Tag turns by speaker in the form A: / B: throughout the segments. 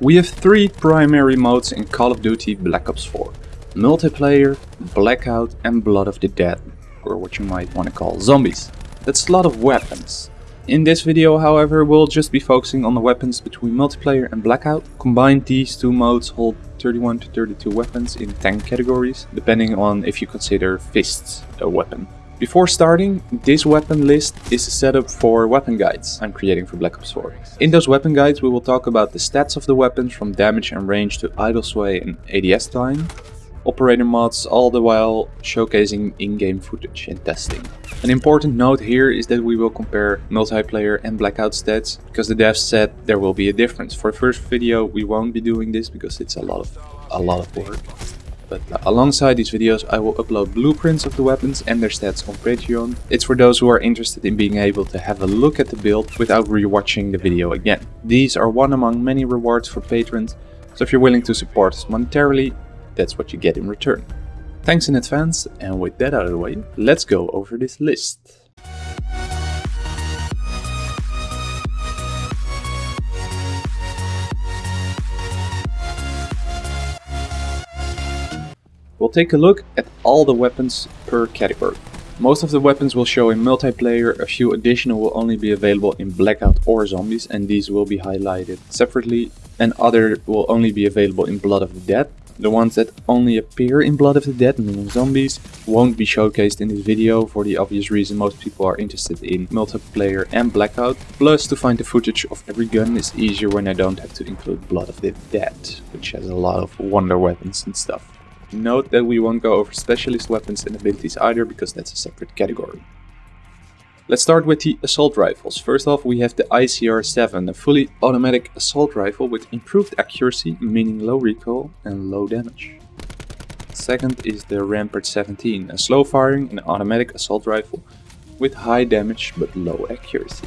A: We have three primary modes in Call of Duty Black Ops 4. Multiplayer, Blackout and Blood of the Dead, or what you might want to call zombies. That's a lot of weapons. In this video however we'll just be focusing on the weapons between multiplayer and blackout. Combined these two modes hold 31 to 32 weapons in 10 categories, depending on if you consider fists a weapon. Before starting, this weapon list is a setup for weapon guides I'm creating for Black Ops 4. In those weapon guides we will talk about the stats of the weapons from damage and range to idle sway and ADS time, operator mods all the while showcasing in-game footage and testing. An important note here is that we will compare multiplayer and blackout stats because the devs said there will be a difference. For the first video we won't be doing this because it's a lot of a lot of work. But alongside these videos I will upload blueprints of the weapons and their stats on Patreon. It's for those who are interested in being able to have a look at the build without rewatching the video again. These are one among many rewards for patrons, so if you're willing to support us monetarily, that's what you get in return. Thanks in advance, and with that out of the way, let's go over this list. We'll take a look at all the weapons per category. Most of the weapons will show in multiplayer, a few additional will only be available in Blackout or Zombies and these will be highlighted separately and other will only be available in Blood of the Dead. The ones that only appear in Blood of the Dead, meaning zombies, won't be showcased in this video for the obvious reason most people are interested in multiplayer and Blackout. Plus to find the footage of every gun is easier when I don't have to include Blood of the Dead, which has a lot of wonder weapons and stuff. Note that we won't go over specialist weapons and abilities either because that's a separate category. Let's start with the assault rifles. First off we have the ICR-7, a fully automatic assault rifle with improved accuracy, meaning low recoil and low damage. Second is the Rampart 17, a slow firing and automatic assault rifle with high damage but low accuracy.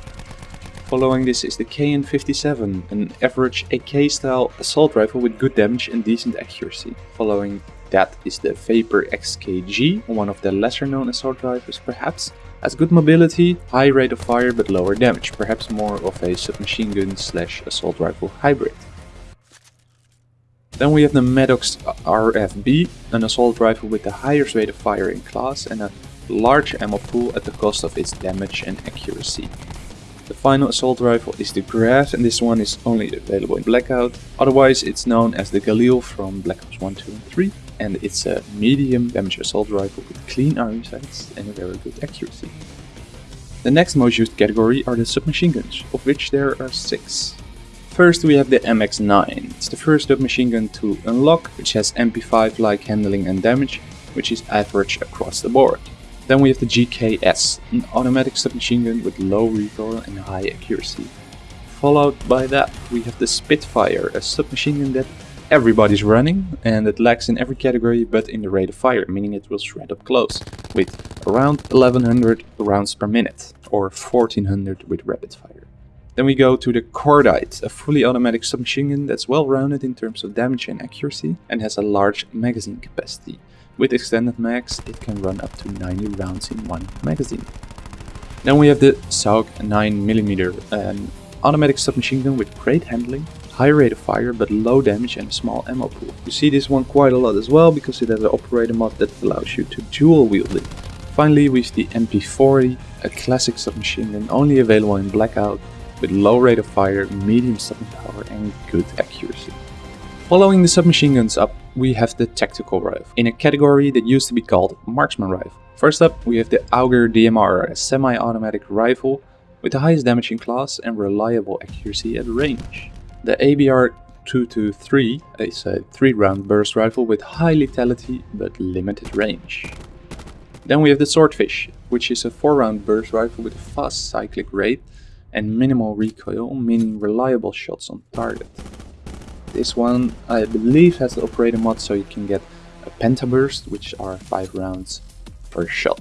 A: Following this is the KN-57, an average AK style assault rifle with good damage and decent accuracy. Following that is the Vapr-XKG, one of the lesser known assault rifles perhaps. Has good mobility, high rate of fire but lower damage, perhaps more of a submachine gun slash assault rifle hybrid. Then we have the Maddox RFB, an assault rifle with the highest rate of fire in class and a large ammo pool at the cost of its damage and accuracy. The final assault rifle is the Grav and this one is only available in Blackout, otherwise it's known as the Galil from Black Ops 1, 2 and 3 and it's a medium damage assault rifle with clean iron sights and a very good accuracy. The next most used category are the submachine guns, of which there are 6. First we have the MX-9, it's the first submachine gun to unlock, which has MP5 like handling and damage, which is average across the board. Then we have the GKS, an automatic submachine gun with low recoil and high accuracy. Followed by that we have the Spitfire, a submachine gun that everybody's running and it lacks in every category but in the rate of fire, meaning it will shred up close with around 1100 rounds per minute or 1400 with rapid fire. Then we go to the Cordite, a fully automatic submachine gun that's well rounded in terms of damage and accuracy and has a large magazine capacity. With extended mags it can run up to 90 rounds in one magazine. Then we have the SAUG 9mm, an automatic submachine gun with great handling high rate of fire but low damage and a small ammo pool. You see this one quite a lot as well because it has an operator mod that allows you to dual wield it. Finally we the MP40, a classic submachine gun only available in blackout with low rate of fire, medium stopping power and good accuracy. Following the submachine guns up, we have the tactical rifle, in a category that used to be called marksman rifle. First up, we have the Auger DMR, a semi-automatic rifle with the highest damage in class and reliable accuracy at range. The ABR 223 is a 3 round burst rifle with high lethality but limited range. Then we have the Swordfish, which is a 4 round burst rifle with a fast cyclic rate and minimal recoil, meaning reliable shots on target. This one I believe has the operator mod so you can get a pentaburst, which are 5 rounds per shot.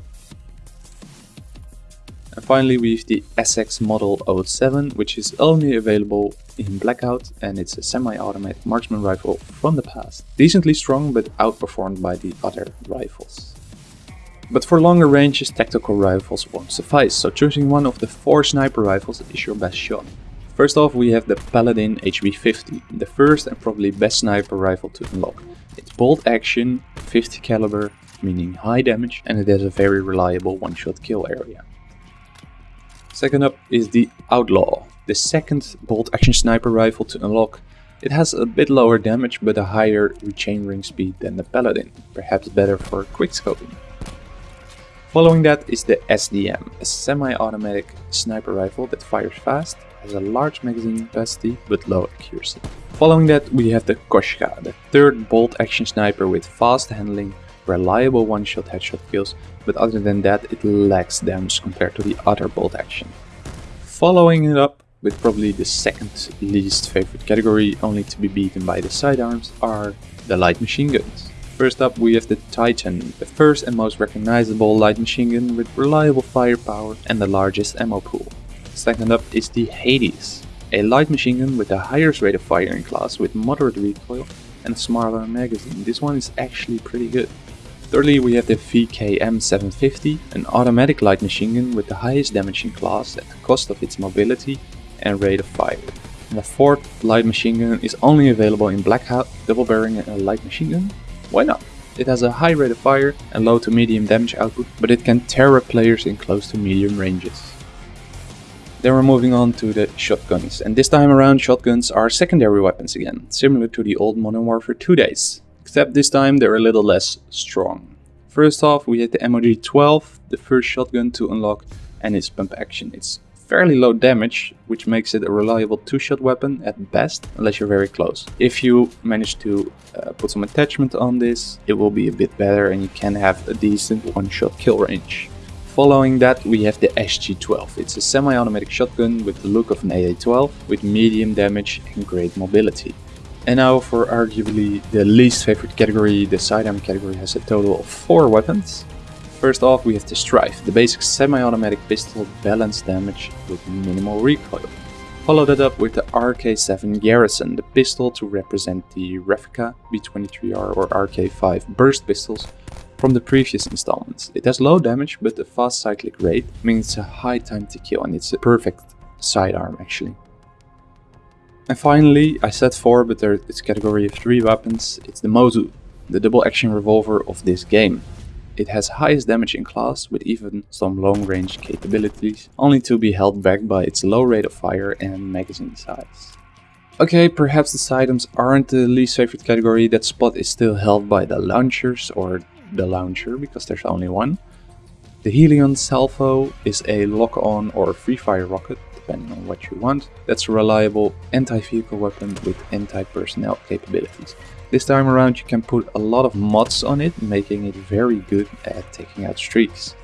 A: And finally we have the SX Model 07, which is only available in Blackout and it's a semi-automatic marksman rifle from the past. Decently strong but outperformed by the other rifles. But for longer ranges tactical rifles won't suffice, so choosing one of the four sniper rifles is your best shot. First off we have the Paladin HB50, the first and probably best sniper rifle to unlock. It's bolt action, 50 caliber, meaning high damage and it has a very reliable one-shot kill area. Second up is the Outlaw, the second bolt action sniper rifle to unlock. It has a bit lower damage but a higher rechambering speed than the Paladin, perhaps better for quickscoping. Following that is the SDM, a semi-automatic sniper rifle that fires fast, has a large magazine capacity but low accuracy. Following that we have the Koshka, the third bolt action sniper with fast handling, reliable one-shot headshot kills, but other than that it lacks damage compared to the other bolt action. Following it up with probably the second least favorite category, only to be beaten by the sidearms, are the light machine guns. First up we have the Titan, the first and most recognizable light machine gun with reliable firepower and the largest ammo pool. Second up is the Hades, a light machine gun with the highest rate of fire in class with moderate recoil and a smaller magazine. This one is actually pretty good. Thirdly we have the VKM750, an automatic light machine gun with the highest damage in class at the cost of its mobility and rate of fire. And the fourth light machine gun is only available in Blackout, double barreling a light machine gun why not? It has a high rate of fire and low to medium damage output, but it can tear up players in close to medium ranges. Then we're moving on to the shotguns, and this time around shotguns are secondary weapons again, similar to the old Modern Warfare 2 days, this time they're a little less strong. First off we have the MOG-12, the first shotgun to unlock, and its pump action. It's fairly low damage, which makes it a reliable two-shot weapon at best, unless you're very close. If you manage to uh, put some attachment on this, it will be a bit better and you can have a decent one-shot kill range. Following that we have the SG-12. It's a semi-automatic shotgun with the look of an AA-12 with medium damage and great mobility. And now for arguably the least favorite category, the sidearm category has a total of 4 weapons. First off we have the Strife, the basic semi-automatic pistol balanced damage with minimal recoil. Follow that up with the RK7 Garrison, the pistol to represent the Refica B23R or RK5 burst pistols from the previous installments. It has low damage but a fast cyclic rate, means a high time to kill and it's a perfect sidearm actually. And finally, I said 4 but a category of 3 weapons, it's the Mozu, the double action revolver of this game. It has highest damage in class with even some long range capabilities, only to be held back by its low rate of fire and magazine size. Okay, perhaps the items aren't the least favorite category, that spot is still held by the launchers or the launcher because there's only one. The Hellion Salvo is a lock-on or free-fire rocket, depending on what you want. That's a reliable anti-vehicle weapon with anti-personnel capabilities. This time around you can put a lot of mods on it, making it very good at taking out streaks.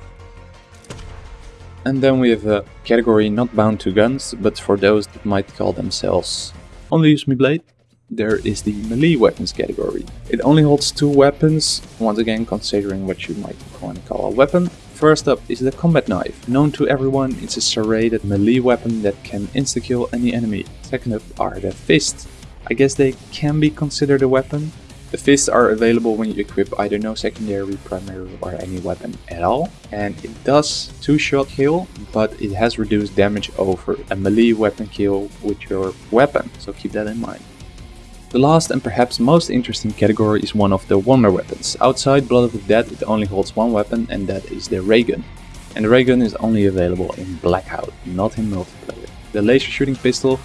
A: And then we have a category not bound to guns, but for those that might call themselves only use me blade, there is the melee weapons category. It only holds two weapons, once again considering what you might want to call a weapon. First up is the combat knife. Known to everyone, it's a serrated melee weapon that can insta-kill any enemy. Second up are the fists. I guess they can be considered a weapon. The fists are available when you equip either no secondary, primary or any weapon at all. And it does 2-shot kill, but it has reduced damage over a melee weapon kill with your weapon, so keep that in mind. The last and perhaps most interesting category is one of the wonder weapons. Outside Blood of the Dead it only holds one weapon and that is the ray gun. And the ray gun is only available in Blackout, not in multiplayer. The laser shooting pistol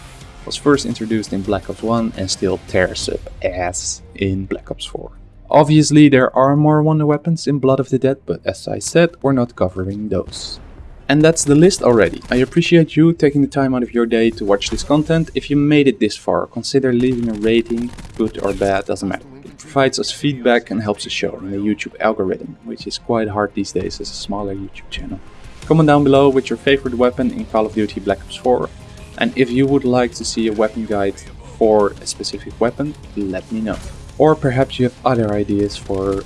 A: was first introduced in Black Ops 1 and still tears up ass in Black Ops 4. Obviously there are more wonder weapons in Blood of the Dead, but as I said, we're not covering those. And that's the list already. I appreciate you taking the time out of your day to watch this content. If you made it this far, consider leaving a rating, good or bad, doesn't matter. It provides us feedback and helps the show in the YouTube algorithm, which is quite hard these days as a smaller YouTube channel. Comment down below with your favorite weapon in Call of Duty Black Ops 4 and if you would like to see a weapon guide for a specific weapon, let me know. Or perhaps you have other ideas for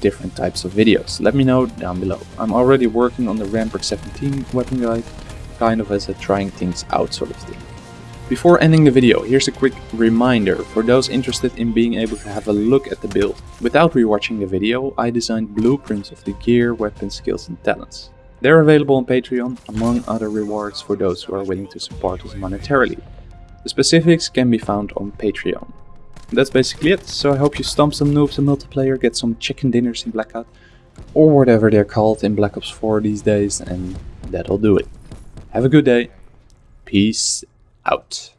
A: different types of videos. Let me know down below. I'm already working on the Rampart 17 weapon guide, kind of as a trying things out sort of thing. Before ending the video, here's a quick reminder for those interested in being able to have a look at the build. Without rewatching the video, I designed blueprints of the gear, weapon skills and talents. They're available on Patreon, among other rewards for those who are willing to support us monetarily. The specifics can be found on Patreon. That's basically it, so I hope you stomp some noobs in multiplayer, get some chicken dinners in Blackout, or whatever they're called in Black Ops 4 these days, and that'll do it. Have a good day. Peace out.